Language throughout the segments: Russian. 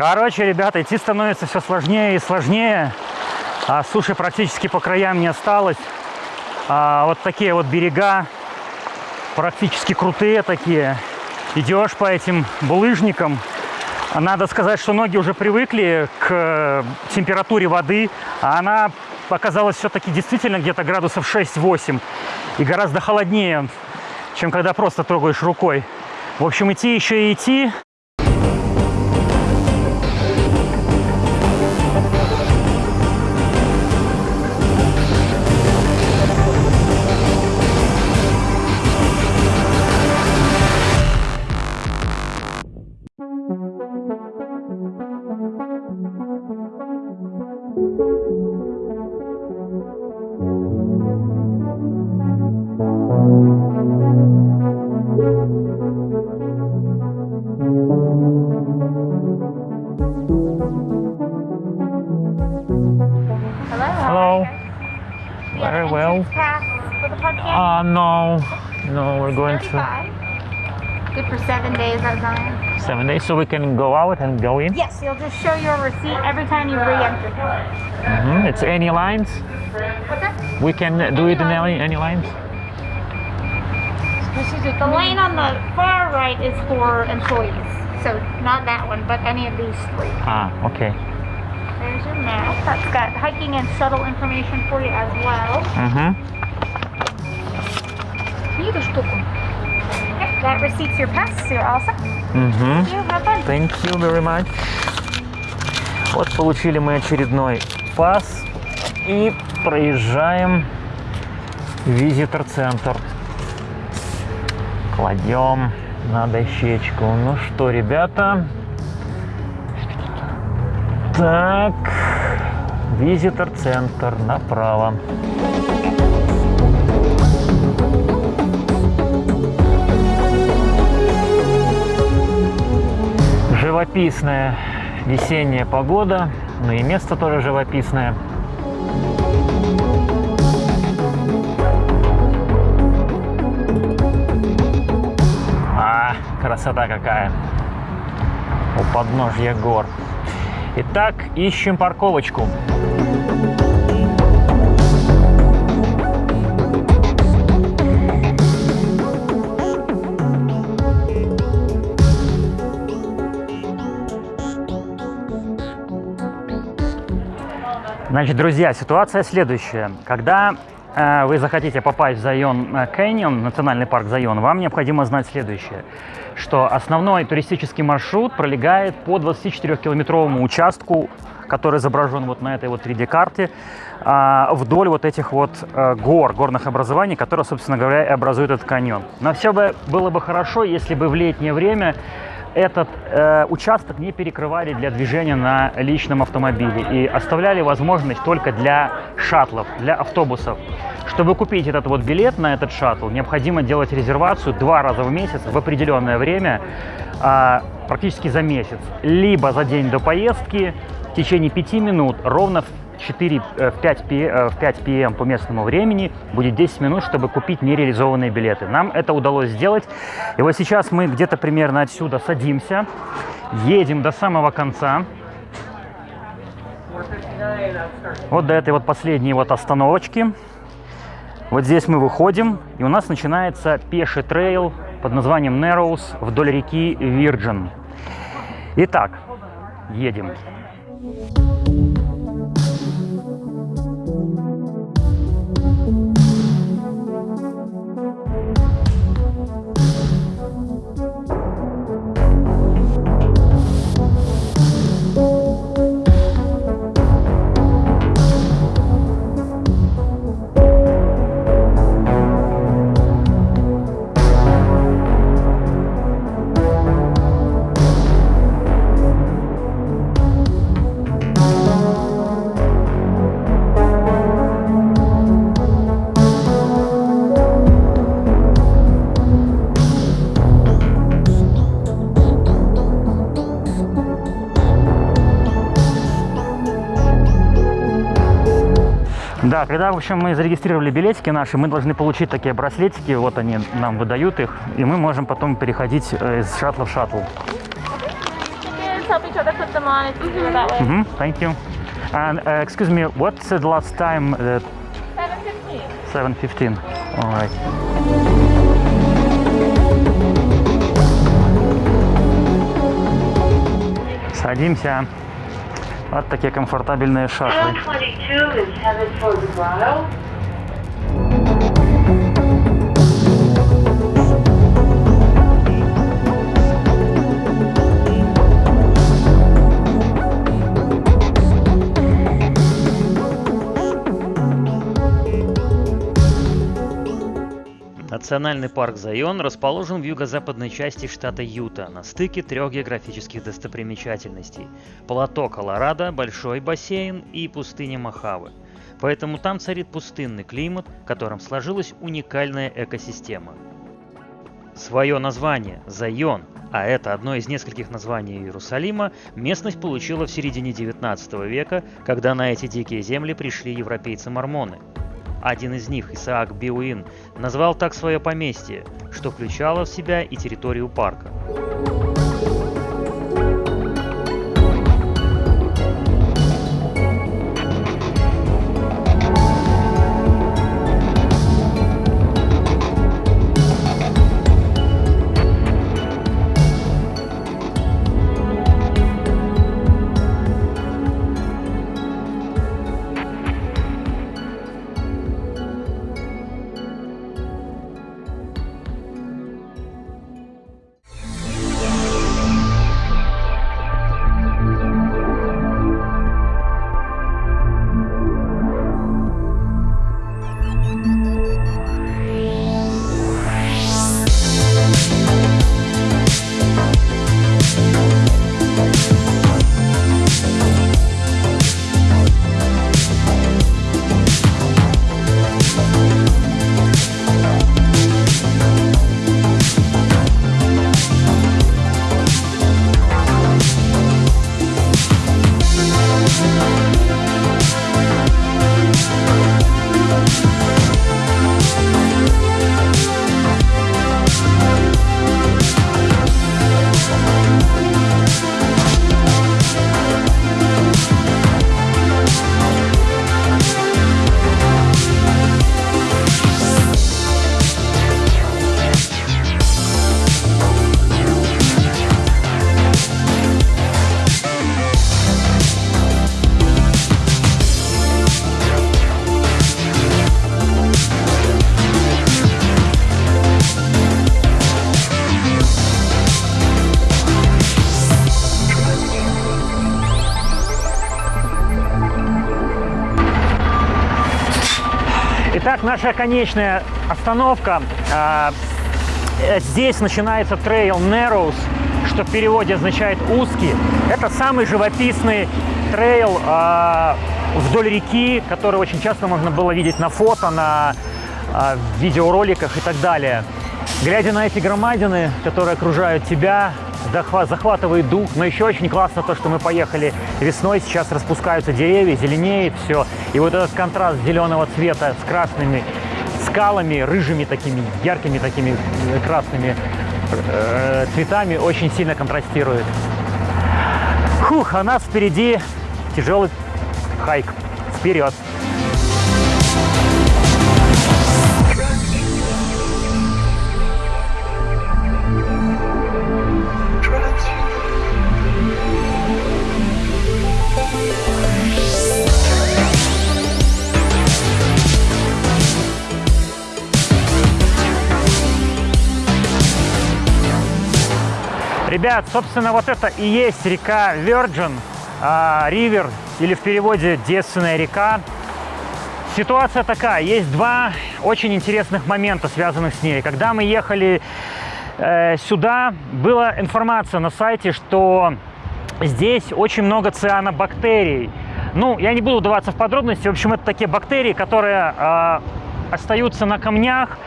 Короче, ребята, идти становится все сложнее и сложнее. А суши практически по краям не осталось. А вот такие вот берега, практически крутые такие. Идешь по этим булыжникам. Надо сказать, что ноги уже привыкли к температуре воды, а она оказалась все-таки действительно где-то градусов 6-8 и гораздо холоднее, чем когда просто трогаешь рукой. В общем, идти еще и идти. Uh, no, no, we're going to 35. Good for seven days at time. seven days, so we can go out and go in. Yes, you'll just show your receipt every time you re-enter. Mm -hmm. It's any lines. What's that? We can do it in any, any lines. The lane on the far right is for employees. So not that one, but any of these three. Ah, okay. There's your map. That's got hiking and shuttle information for you as well. Mhm. You the штуку. That receipt's your pass. Set. Mhm. You have fun. Thank you very much. Вот получили мы очередной пас и проезжаем визитор-центр. Кладем на дощечку. Ну что, ребята? Так, визитор-центр направо. Живописная весенняя погода, ну и место тоже живописное. А, красота какая! У подножья гор. Итак, ищем парковочку. Значит, друзья, ситуация следующая. Когда э, вы захотите попасть в Зайон э, Canyon, национальный парк Зайон, вам необходимо знать следующее, что основной туристический маршрут пролегает по 24-километровому участку, который изображен вот на этой вот 3D-карте, а, вдоль вот этих вот э, гор, горных образований, которые, собственно говоря, и образуют этот каньон. Но все бы было бы хорошо, если бы в летнее время этот э, участок не перекрывали для движения на личном автомобиле и оставляли возможность только для шаттлов, для автобусов. Чтобы купить этот вот билет на этот шаттл, необходимо делать резервацию два раза в месяц в определенное время, а, практически за месяц. Либо за день до поездки в течение пяти минут, ровно в 4, э, в 5, пи- э, в 5 пм по местному времени будет 10 минут, чтобы купить нереализованные билеты. Нам это удалось сделать. И вот сейчас мы где-то примерно отсюда садимся, едем до самого конца. Вот до этой вот последней вот остановочки. Вот здесь мы выходим, и у нас начинается пеший трейл под названием Narrows вдоль реки Virgin. Итак, едем. Да, когда, в общем, мы зарегистрировали билетики наши, мы должны получить такие браслетики, вот они нам выдают их, и мы можем потом переходить э, из шаттла в шаттл. way. Mhm, thank you. And uh, excuse me, what's the last time? Uh, 715. 7.15. All right. Садимся. Вот такие комфортабельные шатлы. Национальный парк Зайон расположен в юго-западной части штата Юта, на стыке трех географических достопримечательностей – плато Колорадо, большой бассейн и пустыня Мохаве. Поэтому там царит пустынный климат, в котором сложилась уникальная экосистема. Свое название – Зайон, а это одно из нескольких названий Иерусалима, местность получила в середине 19 века, когда на эти дикие земли пришли европейцы-мормоны – один из них, Исаак Биуин, назвал так свое поместье, что включало в себя и территорию парка. Итак, наша конечная остановка. А, э, Здесь начинается трейл Narrows, что в переводе означает узкий. Это самый живописный трейл а, вдоль реки, который очень часто можно было видеть на фото, на а, видеороликах и так далее. Глядя на эти громадины, которые окружают тебя, захватывает дух. Но еще очень классно то, что мы поехали весной, сейчас распускаются деревья, зеленеет все. И вот этот контраст зеленого цвета с красными скалами, рыжими такими, яркими такими э, красными э, цветами очень сильно контрастирует. Фух, а нас впереди тяжелый хайк. Вперед! Ребят, собственно, вот это и есть река Virgin, а, Ривер, или в переводе девственная река. Ситуация такая, есть два очень интересных момента, связанных с ней. Когда мы ехали э, сюда, была информация на сайте, что здесь очень много цианобактерий. Ну, я не буду вдаваться в подробности. В общем, это такие бактерии, которые э, остаются на камнях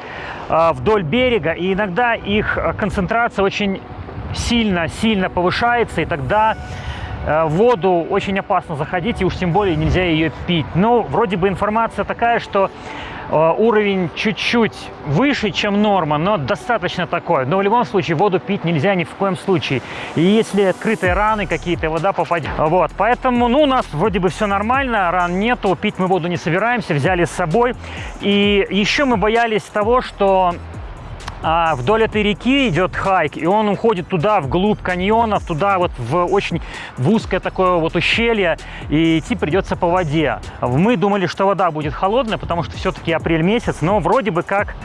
э, вдоль берега, и иногда их концентрация очень сильно-сильно повышается, и тогда э, в воду очень опасно заходить, и уж тем более нельзя ее пить. Но вроде бы информация такая, что Э, Уровень чуть-чуть выше, чем норма, но достаточно такой. Но в любом случае воду пить нельзя ни в коем случае. И если открытые раны какие-то, вода попадет. Вот, поэтому, ну, у нас вроде бы все нормально, ран нету, пить мы воду не собираемся, взяли с собой. И еще мы боялись того, что а вдоль этой реки идет хайк, и он уходит туда, вглубь каньонов, туда вот в очень в узкое такое вот ущелье, и идти придется по воде. Мы думали, что вода будет холодная, потому что все-таки апрель месяц, но вроде бы как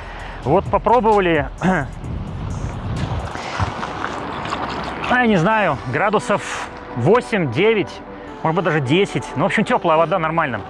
вот попробовали, а, я не знаю, градусов 8-9, может быть даже 10, ну, в общем, теплая вода, нормально.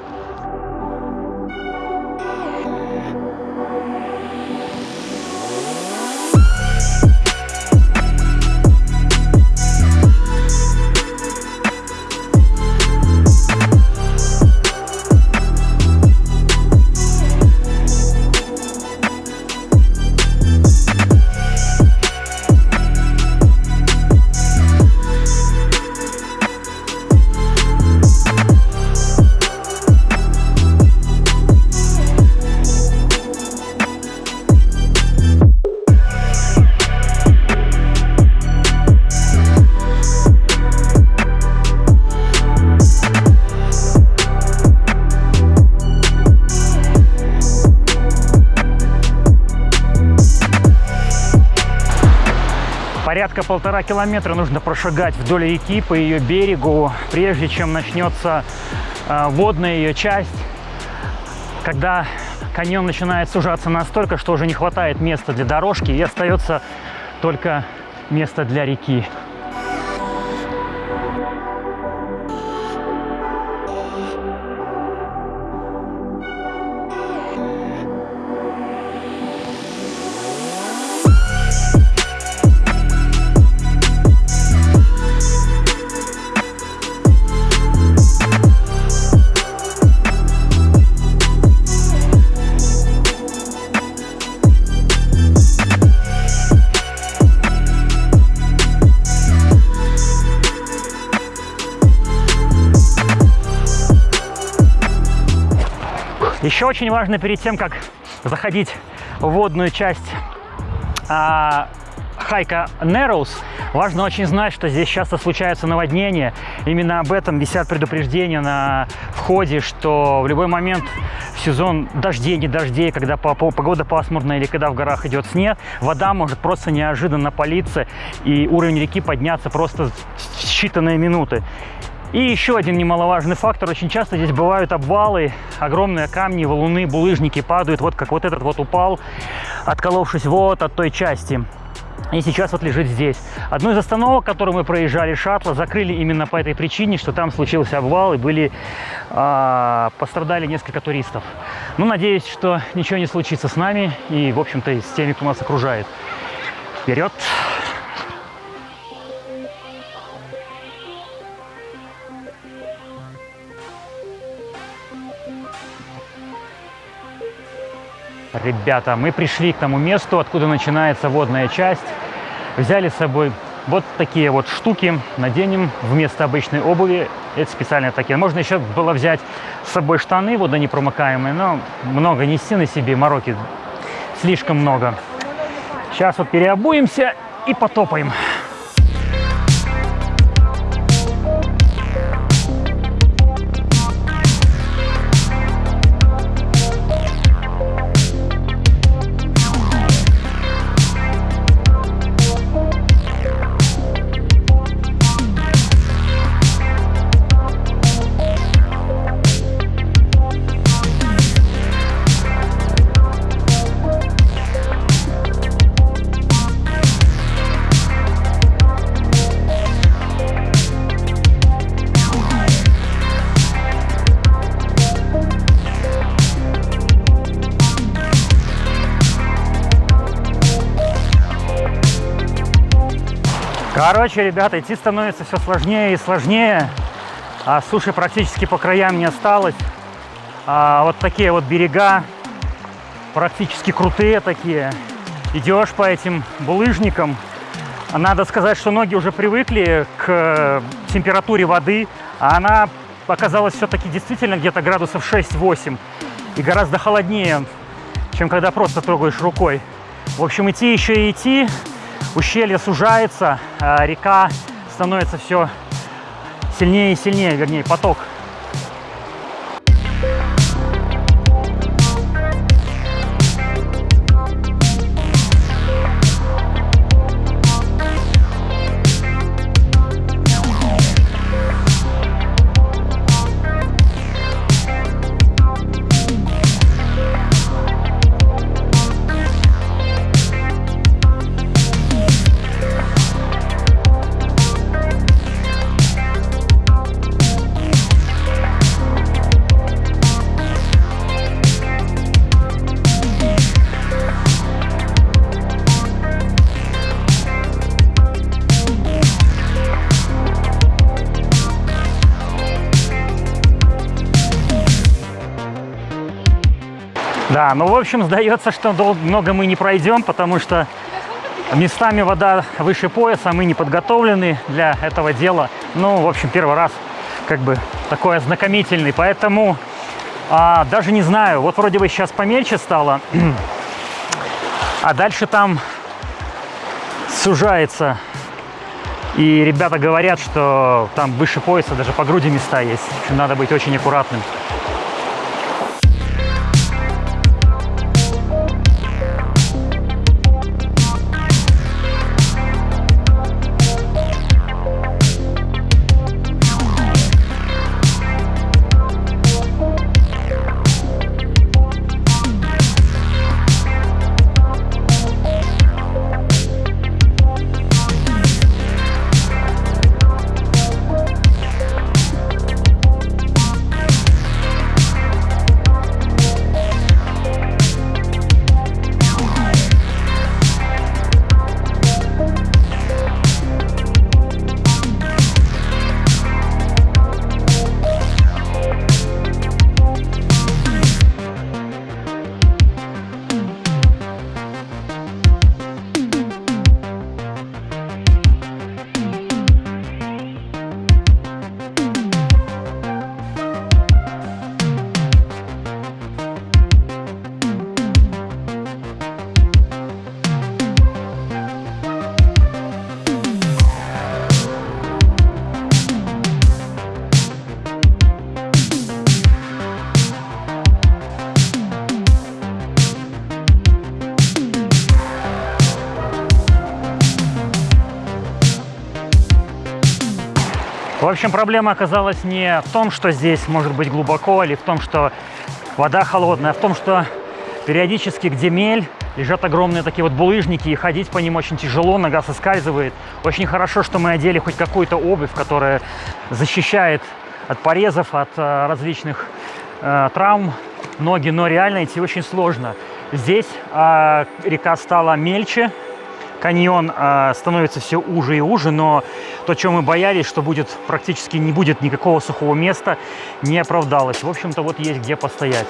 Порядка полтора километра нужно прошагать вдоль реки по ее берегу, прежде чем начнется э, водная ее часть, когда каньон начинает сужаться настолько, что уже не хватает места для дорожки и остается только место для реки. Еще очень важно перед тем, как заходить в водную часть а, хайка Narrows, важно очень знать, что здесь часто случаются наводнения. Именно об этом висят предупреждения на входе, что в любой момент в сезон дождей, не дождей, когда погода пасмурная или когда в горах идет снег, вода может просто неожиданно политься и уровень реки подняться просто в считанные минуты. И еще один немаловажный фактор. Очень часто здесь бывают обвалы, огромные камни, валуны, булыжники падают. Вот как вот этот вот упал, отколовшись вот от той части. И сейчас вот лежит здесь. Одну из остановок, которую мы проезжали, шаттла, закрыли именно по этой причине, что там случился обвал и были, э, пострадали несколько туристов. Ну, надеюсь, что ничего не случится с нами и, в общем-то, с теми, кто нас окружает. Вперед! Ребята, мы пришли к тому месту, откуда начинается водная часть. Взяли с собой вот такие вот штуки, наденем вместо обычной обуви. Это специально такие. Можно еще было взять с собой штаны водонепромокаемые, но много нести на себе, мороки слишком много. Сейчас вот переобуемся и потопаем. Короче, ребята, идти становится все сложнее и сложнее. А суши практически по краям не осталось. А вот такие вот берега, практически крутые такие. Идешь по этим булыжникам. Надо сказать, что ноги уже привыкли к температуре воды, а она оказалась все-таки действительно где-то градусов 6-8 и гораздо холоднее чем когда просто трогаешь рукой. В общем, идти еще и идти, ущелье сужается, а река становится все сильнее и сильнее, вернее, поток. Да, ну, в общем, сдается, что много мы не пройдем, потому что местами вода выше пояса, мы не подготовлены для этого дела. Ну, в общем, первый раз как бы такой ознакомительный, поэтому а, даже не знаю, вот вроде бы сейчас помельче стало, а дальше там сужается. И ребята говорят, что там выше пояса даже по груди места есть. Надо быть очень аккуратным. Общем, проблема оказалась не в том, что здесь может быть глубоко, или в том, что вода холодная, а в том, что периодически, где мель, лежат огромные такие вот булыжники, и ходить по ним очень тяжело, нога соскальзывает. Очень хорошо, что мы одели хоть какую-то обувь, которая защищает от порезов, от э, различных э, травм ноги, но реально идти очень сложно. Здесь э, река стала мельче, каньон э, становится все уже и уже, но то, чем мы боялись, что будет практически не будет никакого сухого места, не оправдалось. В общем-то, вот есть где постоять.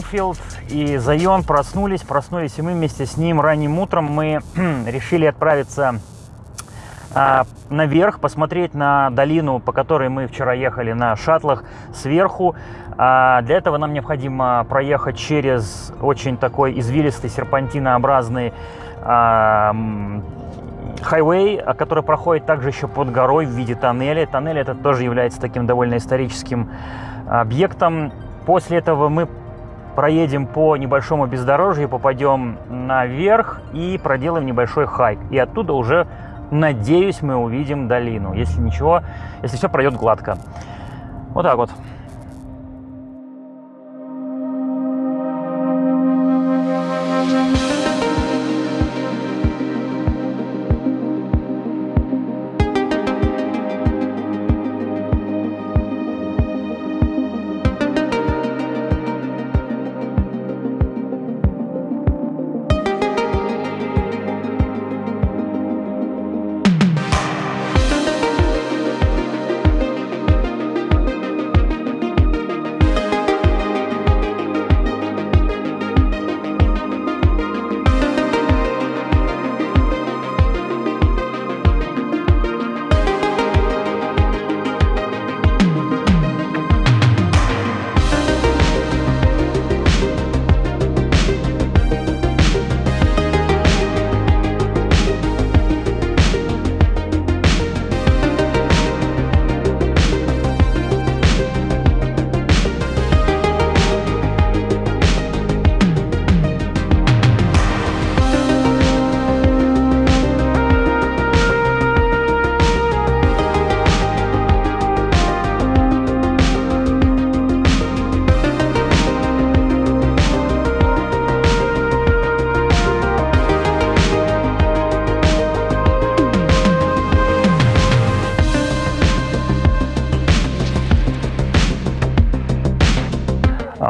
Город Спрингфилд и Зайон проснулись, проснулись и мы вместе с ним ранним утром мы решили отправиться а, наверх, посмотреть на долину, по которой мы вчера ехали на шаттлах сверху. А, для этого нам необходимо проехать через очень такой извилистый серпантинообразный а, хайвей, который проходит также еще под горой в виде тоннеля. Тоннель это тоже является таким довольно историческим объектом. После этого мы проедем по небольшому бездорожью, попадем наверх и проделаем небольшой хайк. И оттуда уже, надеюсь, мы увидим долину, если ничего, если все пройдет гладко. Вот так вот.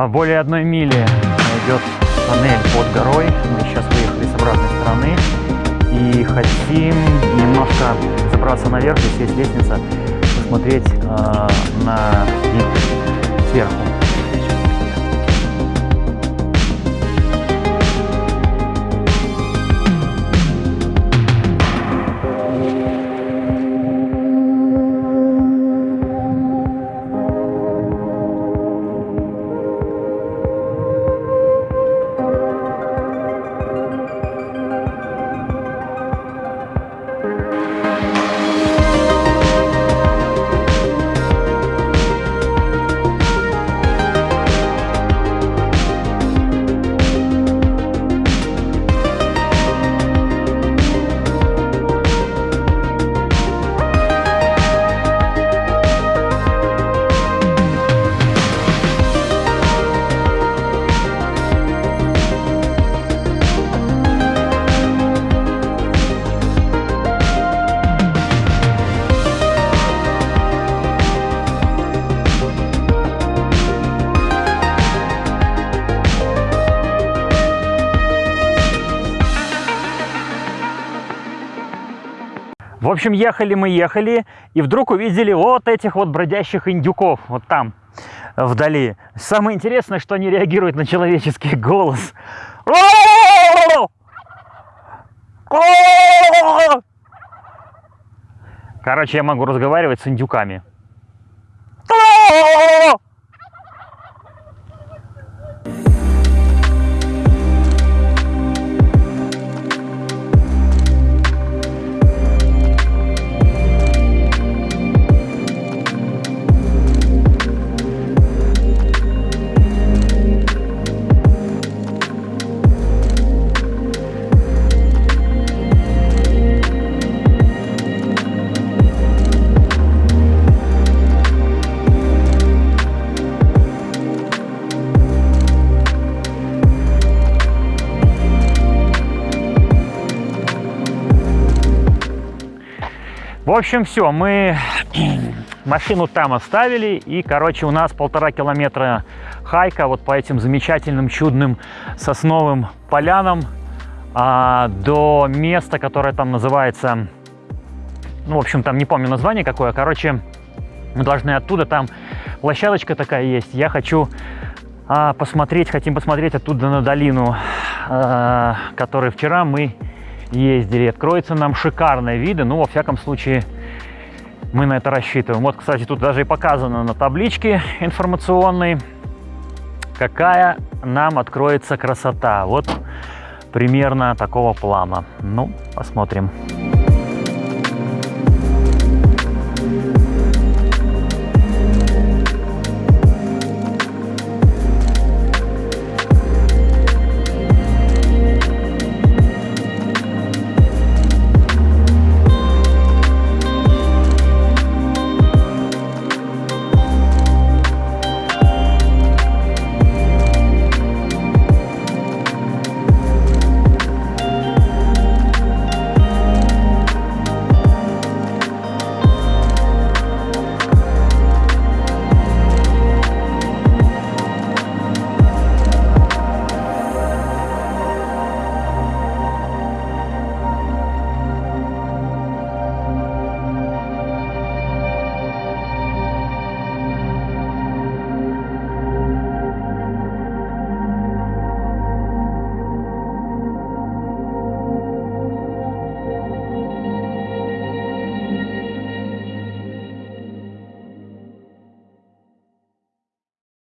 Более одной мили идет тоннель под горой. Мы сейчас выехали с обратной стороны и хотим немножко забраться наверх, здесь есть лестница, посмотреть э, на вид сверху. Общем, ехали мы, ехали, и вдруг увидели вот этих вот бродящих индюков, вот там, вдали. Самое интересное, что они реагируют на человеческий голос. Короче, я могу разговаривать с индюками. Общем, все, мы машину там оставили, и, короче, у нас полтора километра хайка вот по этим замечательным, чудным сосновым полянам а, до места, которое там называется, ну, в общем, там не помню название какое, короче, мы должны оттуда, там площадочка такая есть, я хочу а, посмотреть, хотим посмотреть оттуда на долину, э, которой вчера мы ездили. Откроются нам шикарные виды, ну, во всяком случае, мы на это рассчитываем. Вот, кстати, тут даже и показано на табличке информационной, какая нам откроется красота. Вот примерно такого плана. Ну, посмотрим.